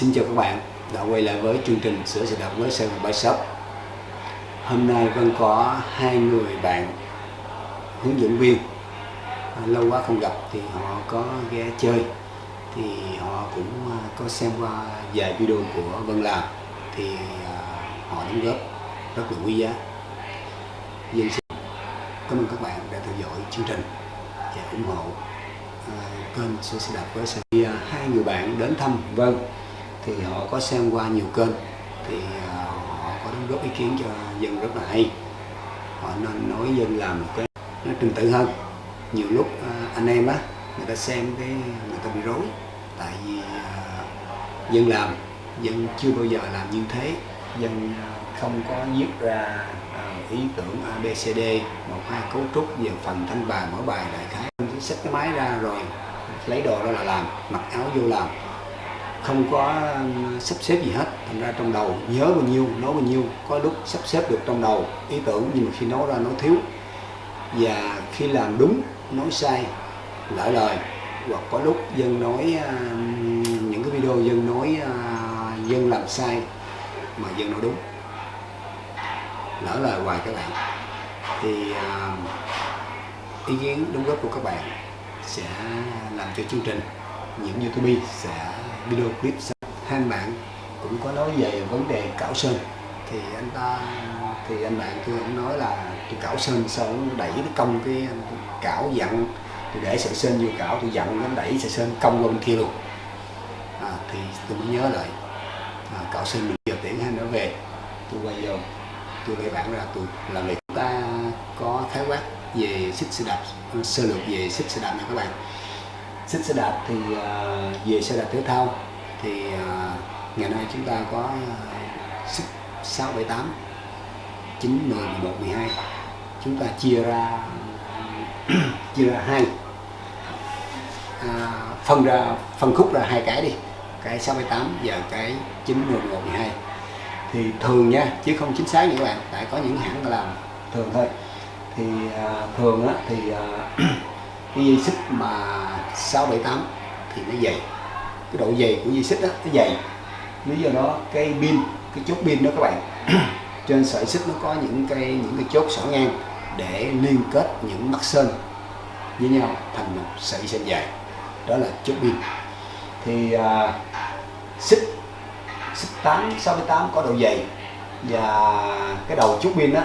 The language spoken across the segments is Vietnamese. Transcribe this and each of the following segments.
Xin chào các bạn, đã quay lại với chương trình sửa xe đạp với xe Gòn Bike Shop Hôm nay Vân có hai người bạn hướng dẫn viên. À, lâu quá không gặp thì họ có ghé chơi. Thì họ cũng à, có xem qua vài video của Vân làm. Thì à, họ đóng góp rất là quý giá. Dân xin cảm ơn các bạn đã theo dõi chương trình và ủng hộ kênh sửa xe đạp với xe Hai người bạn đến thăm Vân thì họ có xem qua nhiều kênh, thì ờ, họ có đóng góp ý kiến cho dân rất là hay. Họ nên nói dân làm một cái nó trình tự hơn. Nhiều lúc ờ, anh em á, người ta xem cái người ta bị rối, tại vì ờ, dân làm, dân chưa bao giờ làm như thế. Dân không có viết ra ý tưởng ABCD một, hai cấu trúc về phần thanh bài, mỗi bài đại khái. Sách cái máy ra rồi, lấy đồ đó là làm, mặc áo vô làm không có sắp xếp gì hết. Thành ra trong đầu, nhớ bao nhiêu, nói bao nhiêu, có lúc sắp xếp được trong đầu ý tưởng nhưng mà khi nói ra nó thiếu. Và khi làm đúng, nói sai, lỡ lời. Hoặc có lúc dân nói những cái video dân nói dân làm sai mà dân nói đúng. Lỡ lời hoài các bạn. Thì ờ, ý kiến đóng góp của các bạn sẽ làm cho chương trình những youtube sẽ video clip hai bạn cũng có nói về vấn đề cảo sơn. Thì anh ta thì anh bạn tôi cũng nói là tôi cảo sơn xong đẩy cái công cái cảo dặn tôi để sợi sơn vô cảo tôi dặn nó đẩy sợi sơn công qua bên kia luôn. À, thì tôi mới nhớ lại à, cảo sơn mình giờ tiễn hai nó về. Tôi quay vô tôi lấy bạn ra tôi làm việc. Ta có khái quát về xích xe đạp sơ lược về xích xe đạp nha các bạn xích xe đạp thì à, về xe đạp thể thao. Thì à, ngày nay chúng ta có à, xích 6, 7, 8 9, 10, 11, 12 chúng ta chia ra chia ra hai. À, phân ra phân khúc ra hai cái đi. Cái 6,8 và cái 9, 10, 11, 12 thì thường nha chứ không chính xác nha các bạn tại có những hãng làm thường thôi. Thì à, thường á thì à, cái dây xích mà 678 thì nó dày. Cái độ dày của dây xích đó nó dày. Lý do đó cái pin cái chốt pin đó các bạn trên sợi xích nó có những cái những cái chốt xỏ ngang để liên kết những mắt sơn với nhau thành một sợi sơn dài. Đó là chốt pin. Thì à, xích xích 8 68 có độ dày và cái đầu chốt pin đó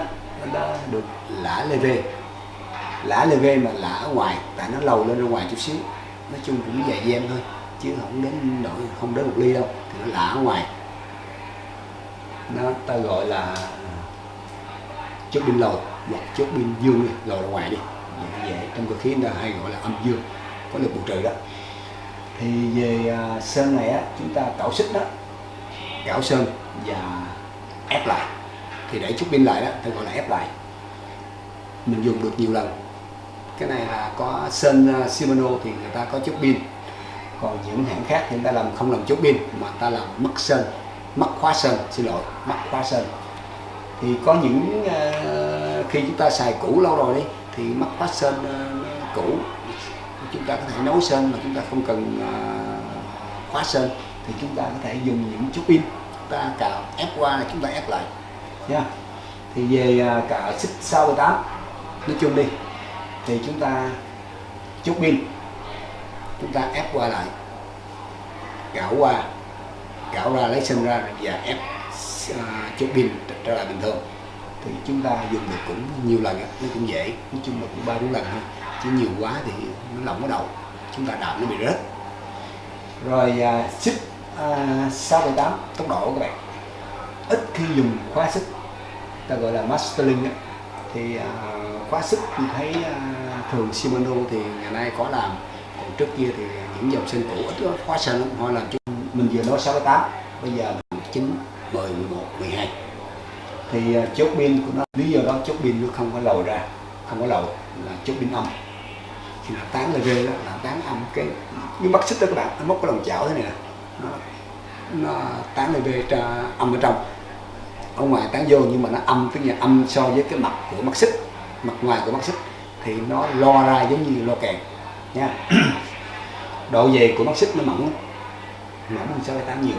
nó được lã lê vê lã lê ghê mà lã ở ngoài tại nó lầu lên ra ngoài chút xíu. Nói chung cũng dài gian thôi chứ không đến nổi không đến một ly đâu thì nó lã ở ngoài. Nó ta gọi là ờ, chốt pin lầu hoặc chốt pin dương đi lầu ra ngoài đi. Dễ, dễ. Trong cơ khí người ta hay gọi là âm dương có lực bù trừ đó. Thì về à, sơn này á chúng ta cạo xích đó cạo sơn và ép lại. Thì để chút pin lại đó ta gọi là ép lại. Mình dùng được nhiều lần cái này là có sơn uh, Shimano thì người ta có chốt pin. Còn những hãng khác thì người ta làm không làm chốt pin mà ta làm mất sơn mất khóa sơn xin lỗi mất khóa sơn thì có những uh, khi chúng ta xài cũ lâu rồi đi thì mất khóa sơn uh, cũ. Chúng ta có thể nối sơn mà chúng ta không cần uh, khóa sơn thì chúng ta có thể dùng những chút pin. Ta cào ép qua là chúng ta ép lại. Nha. Thì về uh, cả xích 68 nói chung đi thì chúng ta chút pin. Chúng ta ép qua lại. Gạo qua. Gạo ra lấy sân ra và ép à, uh, chút pin trở lại bình thường. Thì chúng ta dùng được cũng nhiều lần nó cũng dễ. Nói chung là cũng ba bốn lần thôi. Chứ nhiều quá thì nó lỏng ở đầu. Chúng ta đạp nó bị rớt. Rồi uh, xích uh, tốc độ các bạn. Ít khi dùng khóa xích. Ta gọi là mastering đó. thì uh, khóa xích tôi thấy uh, thường Shimano thì ngày nay có làm. Còn trước kia thì những dòng sơn cũ ít quá sơn lắm họ làm cho mình vừa nói 68 bây giờ 9 10 11 12 thì à, chốt pin của nó lý do đó chốt pin nó không có lồi ra không có lồi là chốt pin âm. Thì nó tán là rê đó là tán âm cái như bắt xích đó các bạn nó móc cái lòng chảo thế này nè. Nó, nó tán là về âm ở trong. Ở ngoài tán vô nhưng mà nó âm tức là âm so với cái mặt của mắt xích mặt ngoài của mắt xích thì nó lo ra giống như lo kèn nha. Độ dày của mắt xích nó mỏng mỏng hơn 6,8 nhiều.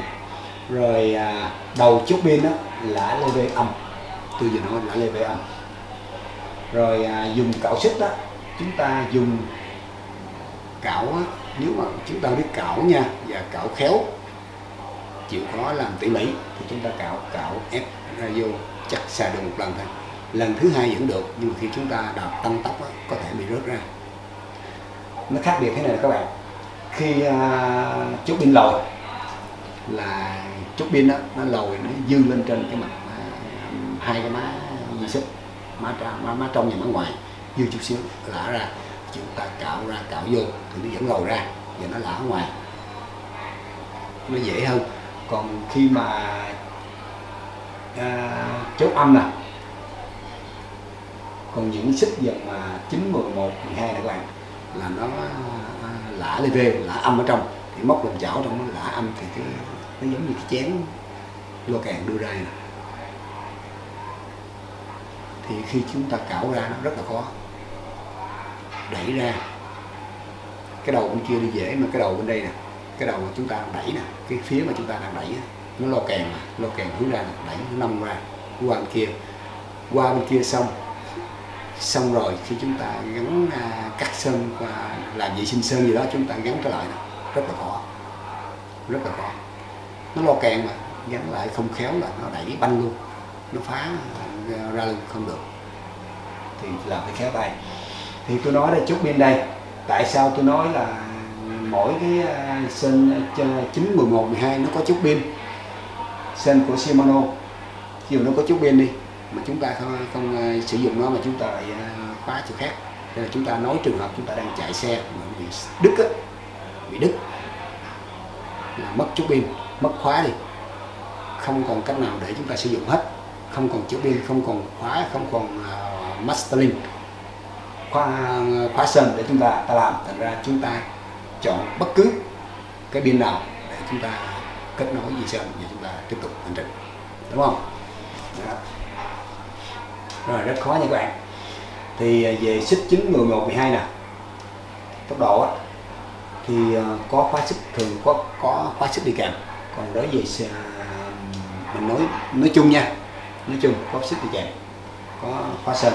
Rồi à, đầu chốt pin đó là lê về âm. Tôi vừa nói là lê về âm. Rồi à, dùng cạo xích đó chúng ta dùng cạo á, nếu mà chúng ta biết cạo nha và cạo khéo chịu khó làm tỉ mỉ thì chúng ta cạo cạo ép ra vô chắc xài được một lần thôi lần thứ hai vẫn được nhưng mà khi chúng ta đạp tăng tốc đó, có thể bị rớt ra. Nó khác biệt thế này các bạn. Khi uh, chốt pin lồi là chốt pin đó nó lồi nó dư lên trên cái mặt uh, hai cái má di xích má, má, má trong và má ngoài dư chút xíu lả ra chúng ta cạo ra cạo vô thì nó vẫn lồi ra và nó lả ngoài. Nó dễ hơn. Còn khi mà à, chốt âm nè còn những xích dần mà 9, 11, 12 này các bạn là nó lã lê vê lã âm ở trong. Thì móc làm chảo trong nó lã âm thì cái nó giống như cái chén lo càng đưa ra này. thì khi chúng ta cạo ra nó rất là khó. Đẩy ra. Cái đầu bên kia đi dễ mà cái đầu bên đây nè cái đầu mà chúng ta đang đẩy nè cái phía mà chúng ta đang đẩy nó lo kèn mà lo kèn hướng ra nè đẩy nó nông ra. Qua bên kia qua bên kia xong xong rồi khi chúng ta gắn à, cắt sơn và làm vệ sinh sơn gì đó chúng ta gắn trở lại rất là khó. Rất là khó. Nó lo kèn mà gắn lại không khéo là nó đẩy banh luôn. Nó phá à, ra luôn không được. Thì làm phải khéo tay. Thì tôi nói đây chút bên đây. Tại sao tôi nói là mỗi cái sên 9, 11, 12 nó có chút pin? Sên của Shimano. Khi nó có chút pin đi mà chúng ta không, không ờ, sử dụng nó mà chúng ta lại ờ, khóa chỗ khác. Nên là chúng ta nói trường hợp chúng ta đang chạy xe mà bị đứt á, bị đứt là mất chút pin mất khóa đi. Không còn cách nào để chúng ta sử dụng hết. Không còn chữ pin không còn khóa không còn uh, mastering khóa khóa sơn để chúng ta ta làm. Thành ra chúng ta chọn bất cứ cái pin nào để chúng ta kết nối gì sơn và chúng ta tiếp tục hành trình. Đúng không? Đó rồi rất khó nha các bạn. Thì à, về xích 9, 11, 12 nè. Tốc độ á, thì à, có khóa xích thường có có khóa xích đi kèm. Còn đối với à, mình nói nói chung nha nói chung có xích đi kèm có khóa sơn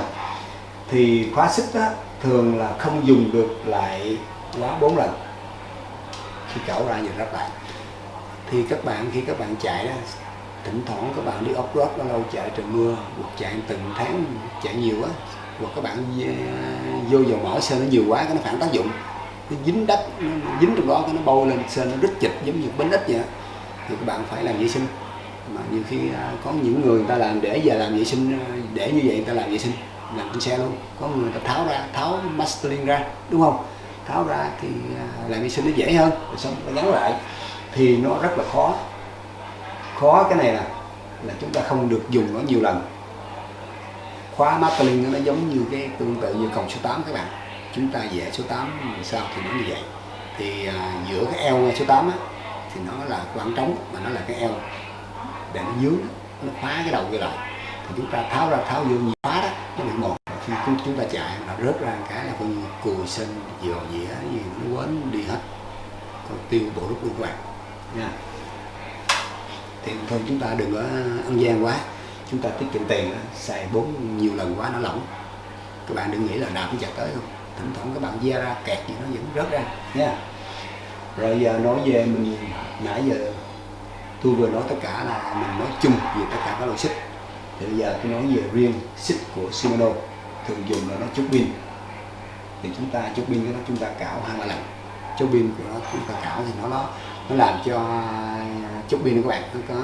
thì khóa xích á, thường là không dùng được lại quá 4 lần. Khi cẩu ra nhìn rất lại. Thì các bạn khi các bạn chạy đó thỉnh thoảng các bạn đi off road lâu lâu chạy trời mưa, hoặc chạy từng tháng, chạy nhiều quá, hoặc các bạn à, vô dầu mỡ sơn nó nhiều quá cái nó phản tác dụng. Nó dính đất, nó dính trong đó cái nó bôi lên sơn nó rít chịch giống như bánh ít vậy thì các bạn phải làm vệ sinh. Mà nhiều khi à, có những người người ta làm để giờ làm vệ sinh à, để như vậy người ta làm vệ sinh, làm trên xe luôn. Có người ta tháo ra, tháo mastering ra, đúng không? Tháo ra thì làm vệ sinh nó dễ hơn, rồi xong nó gắn lại. Thì nó rất là khó khó cái này là là chúng ta không được dùng nó nhiều lần. Khóa mastering nó giống như cái tương tự như còng số 8 các bạn. Chúng ta vẽ số 8 sao thì nó như vậy. Thì à, giữa cái eo số 8 á, thì nó là khoảng trống mà nó là cái eo. Để nó dướng nó khóa cái đầu kia lại. Thì chúng ta tháo ra tháo vô nhiều khóa đó nó bị một khi chúng, chúng ta chạy nó rớt ra cái là coi như cùi sinh dò dĩa gì nó quấn đi hết. Còn tiêu bộ rút luôn các bạn. Nha thì thôi, chúng ta đừng có ăn gian quá. Chúng ta tiết kiệm tiền, xài bốn nhiều lần quá nó lỏng. Các bạn đừng nghĩ là đạp chặt tới không? Thỉnh thoảng các bạn gia ra kẹt gì nó vẫn rớt ra, nha. Rồi giờ nói về mình, nãy giờ tôi vừa nói tất cả là mình nói chung về tất cả các loại xích thì bây giờ tôi nói về riêng xích của Shimano, thường dùng là nó chốt pin. Thì chúng ta chốt pin của nó chúng ta cạo hai ba lần. Chốt pin của nó chúng ta cạo thì nó nó nó làm cho chút pin của các bạn nó có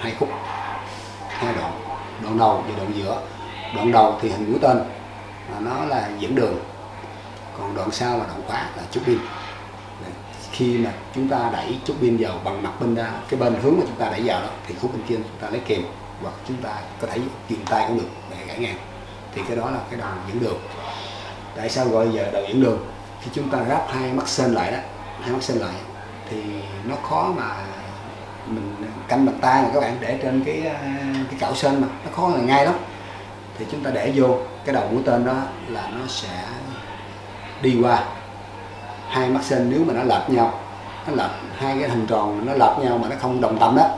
hai khúc, hai đoạn đoạn đầu và đoạn giữa. Đoạn đầu thì hình mũi tên là nó là dẫn đường, còn đoạn sau là đoạn khóa là chút pin. Khi mà chúng ta đẩy chút pin vào bằng mặt bên ra, cái bên hướng mà chúng ta đẩy vào đó, thì khúc bên kia chúng ta lấy kèm hoặc chúng ta có thể kiềm tay cũng được để gãy ngang. Thì cái đó là cái đầu dẫn đường. Tại sao gọi giờ đầu dẫn đường? Khi chúng ta ráp hai mắt sên lại đó, hai mắt sên lại, thì nó khó mà mình canh bằng tay mà các bạn, để trên cái à, cái cạo sên mà, nó khó là ngay lắm. Thì chúng ta để vô, cái đầu mũi tên đó là nó sẽ đi qua. Hai mắt sên nếu mà nó lệch nhau, nó lệch hai cái hình tròn nó lệch nhau mà nó không đồng tâm đó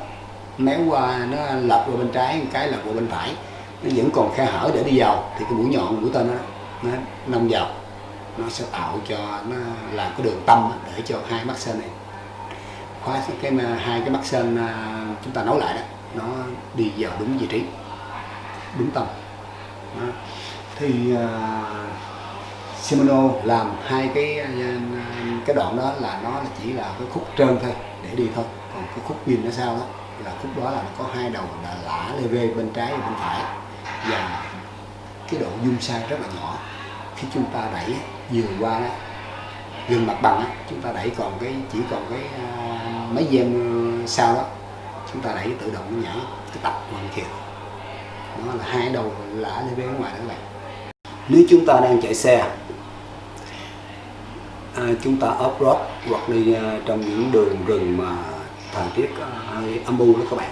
méo qua, nó lệch qua bên trái, một cái lệch qua bên phải, nó vẫn còn khe hở để đi vào. Thì cái mũi nhọn mũi tên nó nó nông vào, nó sẽ tạo cho, nó làm cái đường tâm để cho hai mắt sên này khóa cái hai cái mắt sơn à, chúng ta nối lại đó nó đi vào đúng vị trí đúng tâm đó. thì uh, Shimano làm hai cái à, cái đoạn đó là nó chỉ là cái khúc trơn thôi để đi thôi. Còn cái khúc pin nó sao đó là khúc đó là nó có hai đầu là lã lê vê bên trái và bên phải. Và cái độ dung sai rất là nhỏ. Khi chúng ta đẩy vừa qua đó, gần mặt bằng đó, chúng ta đẩy còn cái chỉ còn cái uh, mấy giây sau đó chúng ta đẩy tự động nhảy cái tập hoàn thiện. Nó là hai đầu lã lên bên ngoài đó các bạn. Nếu chúng ta đang chạy xe à, chúng ta off road hoặc đi uh, trong những đường rừng mà thời tiết à, hơi âm u đó các bạn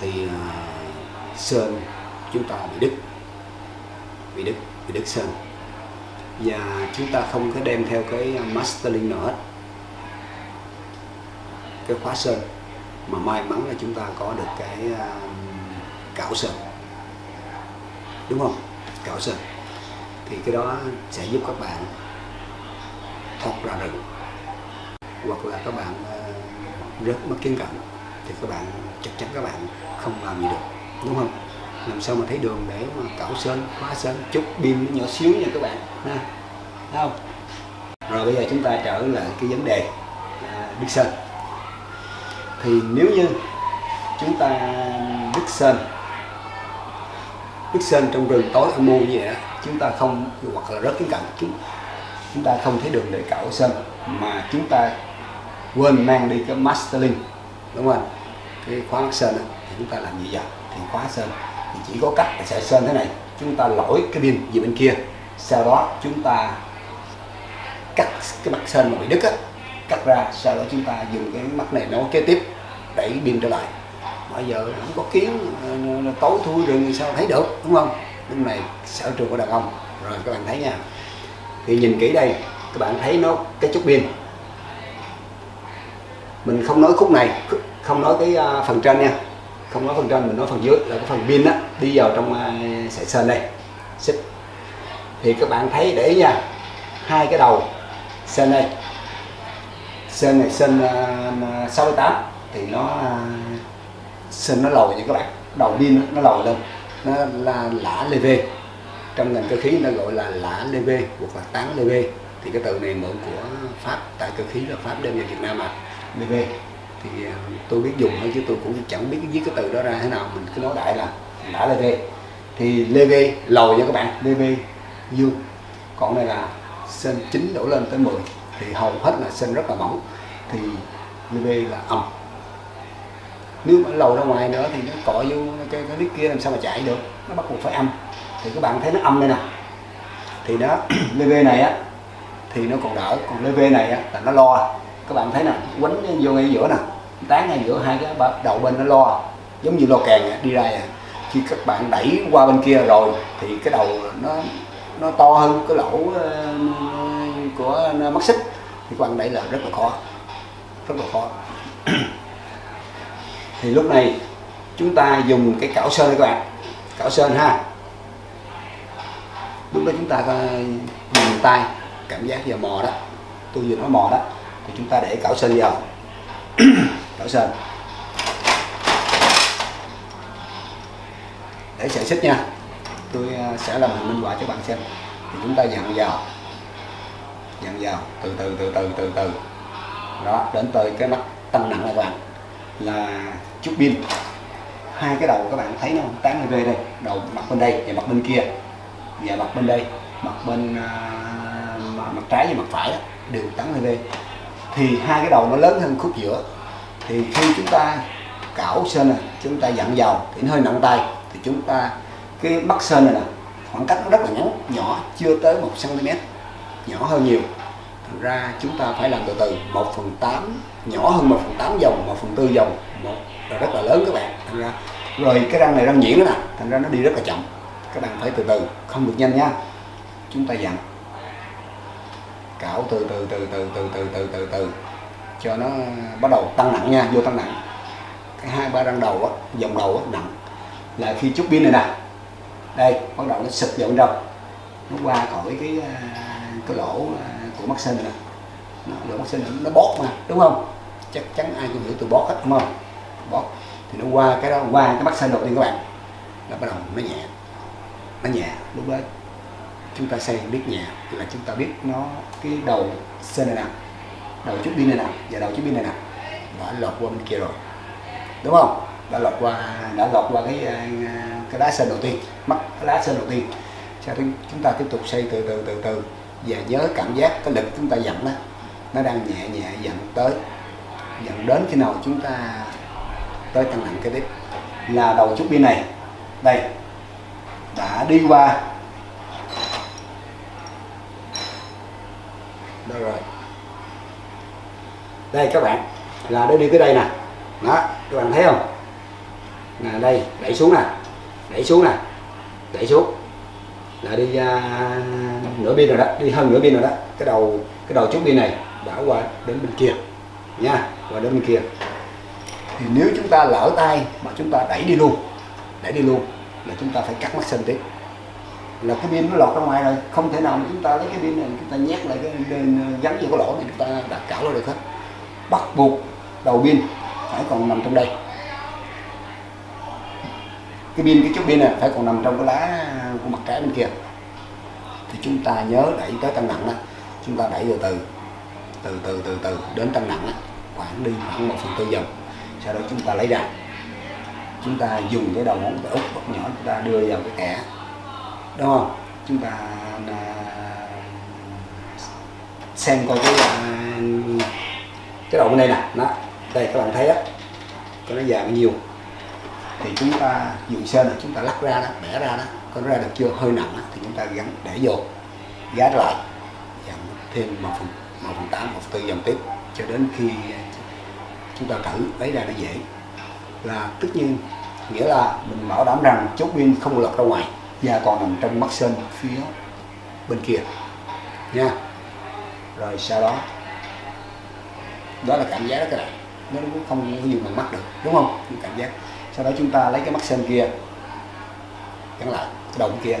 thì uh, sơn chúng ta bị đứt. Bị đứt bị đứt sơn. Và chúng ta không có đem theo cái mastering nữa hết cái khóa sơn mà may mắn là chúng ta có được cái à, cạo sơn. Đúng không? Cạo sơn. Thì cái đó sẽ giúp các bạn thoát ra rừng. Hoặc là các bạn à, rất mất kiến cận thì các bạn chắc chắn các bạn không làm gì được. Đúng không? Làm sao mà thấy đường để mà cạo sơn khóa sơn chút pin nhỏ xíu nha các bạn ha. Không? Rồi bây giờ chúng ta trở lại cái vấn đề à, biết sơn thì nếu như chúng ta đứt sơn đứt sơn trong rừng tối âm mưu như vậy chúng ta không hoặc là rất kiến cạnh chúng chúng ta không thấy đường để cạo sơn mà chúng ta quên mang đi cái mastering đúng không cái khóa mắc sơn đó, thì chúng ta làm gì vậy? Thì khóa sơn thì chỉ có cách là sẽ sơn thế này. Chúng ta lỗi cái pin về bên kia sau đó chúng ta cắt cái mặt sơn mà bị đứt á cắt ra, sau đó chúng ta dùng cái mắt này nối kế tiếp đẩy pin trở lại. Bây giờ không có kiến ờ, tối thui rồi sao thấy được, đúng không? Lúc này sở trường của đàn ông. Rồi, các bạn thấy nha. Thì nhìn kỹ đây, các bạn thấy nó cái chút pin. Mình không nói khúc này không nói cái à, phần trên nha. Không nói phần trên, mình nói phần dưới là cái phần pin á, đi vào trong à, sợi sơn đây. Xích. Thì các bạn thấy để ý nha, hai cái đầu sơn đây sơn này sơn à, uh, 68 thì nó uh, sơn nó lồi như các bạn đầu pin nó lồi lên nó là lã lê vê. Trong ngành cơ khí nó gọi là lã lê vê hoặc là tán lê vê. Thì cái từ này mượn của pháp tại cơ khí là pháp đem về việt nam mà lê vê. Thì à, tôi biết dùng thôi chứ tôi cũng chẳng biết viết cái từ đó ra thế nào mình cứ nói đại là lã lê vê. Thì lê vê lồi nha các bạn lê vê dương. Còn này là sên chín đổ lên tới 10 thì hầu hết là sên rất là mỏng thì UV là âm nếu mà lầu ra ngoài nữa thì nó cọ vô cái, cái đít kia làm sao mà chạy được nó bắt buộc phải âm. Thì các bạn thấy nó âm đây nè. Thì nó lv này á thì nó còn đỡ còn lv này á là nó lo. Các bạn thấy nè quánh vô ngay giữa nè tán ngay giữa hai cái đầu bên nó lo. Giống như lo kèn đi ra à. khi các bạn đẩy qua bên kia rồi thì cái đầu nó nó to hơn cái lỗ ờ, của mắt xích thì các bạn đẩy là rất là khó, rất là khó. Thì lúc này chúng ta dùng cái cảo sơn các bạn, cảo sơn ha. Lúc đó chúng ta dùng tay, cảm giác vào mò đó, tôi vừa nói mò đó, thì chúng ta để cảo sơn vào. Cảo sơn. Để sợi xích nha, tôi à, sẽ làm hình minh họa cho bạn xem. Thì chúng ta dặn vào dặn vào từ từ từ từ từ từ. Đó đến tới cái mắt tăng nặng của bạn là chút pin. Hai cái đầu các bạn thấy nó tán v đây đầu mặt bên đây và mặt bên kia. Và mặt bên đây mặt bên uh, mặt trái và mặt phải đó, đều tán v thì hai cái đầu nó lớn hơn khúc giữa. Thì khi chúng ta cảo sơn này chúng ta dặn vào thì nó hơi nặng tay. Thì chúng ta cái mắt sơn này nè khoảng cách nó rất là ngắn nhỏ chưa tới một cm nhỏ hơn nhiều. Thành ra chúng ta phải làm từ từ 1 phần 8 nhỏ hơn 1 phần 8 dòng 1 phần 4 dòng, một là rất là lớn các bạn. Thành ra, rồi cái răng này răng nhuyễn đó nè, thành ra nó đi rất là chậm. Các bạn phải từ từ, không được nhanh nha. Chúng ta dặn. Cạo từ từ từ từ từ từ từ từ từ. Cho nó bắt đầu tăng nặng nha, vô tăng nặng. Cái hai, ba răng đầu á, dòng đầu á, nặng. Là khi chút pin này nè. Đây, bắt đầu nó sụp vào bên nó qua khỏi cái à, cái lỗ của mắt sinh này nó, lỗ mắt sinh này, nó bót mà đúng không? Chắc chắn ai cũng hiểu từ bót hết đúng không? Bót thì nó qua cái đó qua cái mắt sinh đầu tiên các bạn. Nó bắt đầu nó nhẹ. Nó nhẹ lúc đó chúng ta xây biết nhẹ là chúng ta biết nó cái đầu sen này nào đầu chút pin này nào và đầu chút pin này nào. Đã lọt qua bên kia rồi đúng không? Đã lọt qua đã lọt qua cái à, cái lá sơn đầu tiên mắt cái đá sơn đầu tiên. Sau đó chúng ta tiếp tục xây từ từ từ từ và nhớ cảm giác, cái lực chúng ta dặn đó, nó đang nhẹ nhẹ dặn tới dặn đến khi nào chúng ta tới tăng nặng cái tiếp. Là đầu chút pin này, đây, đã đi qua. Đâu rồi. Đây các bạn, là nó đi tới đây nè. Đó, các bạn thấy không? Nè, đây, đẩy xuống nè, đẩy xuống nè, đẩy xuống là đi uh, nửa pin rồi đó đi hơn nửa pin rồi đó. Cái đầu cái đầu chút pin này đã qua đến bên kia nha qua đến bên kia. Thì nếu chúng ta lỡ tay mà chúng ta đẩy đi luôn đẩy đi luôn là chúng ta phải cắt mắt sinh tiếp. Là cái pin nó lọt ra ngoài rồi không thể nào mà chúng ta lấy cái pin này chúng ta nhét lại cái bên ờ, gắn vô cái lỗ này chúng ta đặt cảo nó được hết. Bắt buộc đầu pin phải còn nằm trong đây cái pin cái chút pin này phải còn nằm trong cái lá của mặt trái bên kia. Thì chúng ta nhớ đẩy tới tăng nặng đó chúng ta đẩy từ từ từ từ từ từ đến tăng nặng đó, khoảng đi khoảng một phần tư vòng sau đó chúng ta lấy ra. Chúng ta dùng cái đầu ngón tay út nhỏ chúng ta đưa vào cái kẻ. Đúng không? Chúng ta à, xem coi cái à, cái đầu bên đây nè. Đó đây các bạn thấy á. Nó dài bao nhiêu thì chúng ta dùng sơn là chúng ta lắc ra đó bẻ ra đó có ra được chưa? Hơi nặng đó, thì chúng ta gắn để vô gá lại dặn thêm một phần một phần tám một phần tư dòng tiếp cho đến khi chúng ta thử lấy ra nó dễ. Là tất nhiên nghĩa là mình bảo đảm rằng chốt pin không lọt ra ngoài và còn nằm trong mắt sơn phía bên kia nha. Rồi sau đó đó là cảm giác đó các bạn. Nó cũng không có gì bằng mắt được đúng không? Cảm giác sau đó chúng ta lấy cái mắt xem kia, gắn lại, cái đầu kia,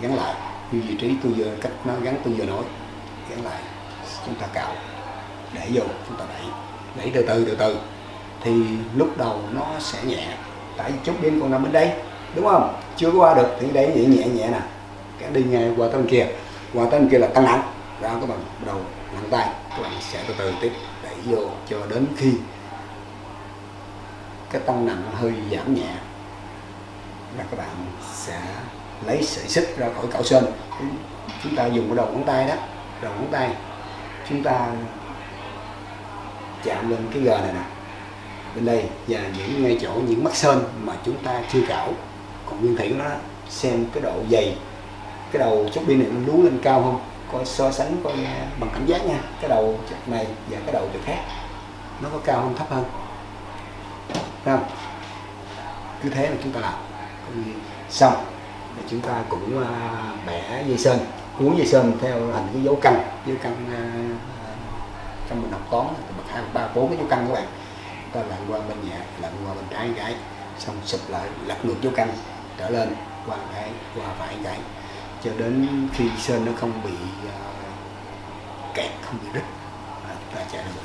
gắn lại. Như vị trí tôi vừa cách nó gắn, tôi vừa nói, gắn lại. Chúng ta cạo, để vô, chúng ta đẩy đẩy từ từ từ từ. Thì lúc đầu nó sẽ nhẹ, tại vì chút đêm còn nằm bên đây, đúng không? Chưa có qua được, thì đấy nhẹ nhẹ nhẹ nè. Cái đi ngay qua tên kia, qua tên kia là tăng nặng ra các bạn đầu nặng tay, các bạn sẽ từ từ tiếp. Đẩy vô cho đến khi cái tăng nặng hơi giảm nhẹ, là các bạn sẽ lấy sợi xích ra khỏi cạo sơn chúng ta dùng cái đầu ngón tay đó, đầu ngón tay, chúng ta chạm lên cái gờ này nè. Bên đây và những ngay chỗ, những mắt sơn mà chúng ta chưa cạo. Còn nguyên thủy của nó, xem cái độ dày, cái đầu chút pin này nó lú lên cao không? Coi so sánh coi à, bằng cảm giác nha. Cái đầu chụp này và cái đầu chụp khác, nó có cao hơn thấp hơn? Không? Cứ thế là chúng ta làm. Xong. Thì chúng ta cũng uh, bẻ dây sơn cuốn dây sơn theo hình cái dấu căn dấu căn uh, à, trong mình học toán từ bậc hai ba bốn cái dấu căn các bạn. Ta lặn qua bên nhẹ lặn qua bên trái gãy xong sụp lại lật ngược dấu căn trở lên qua gãy qua phải gãy. Cho đến khi sơn nó không bị uh, kẹt không bị rít ta chạy được.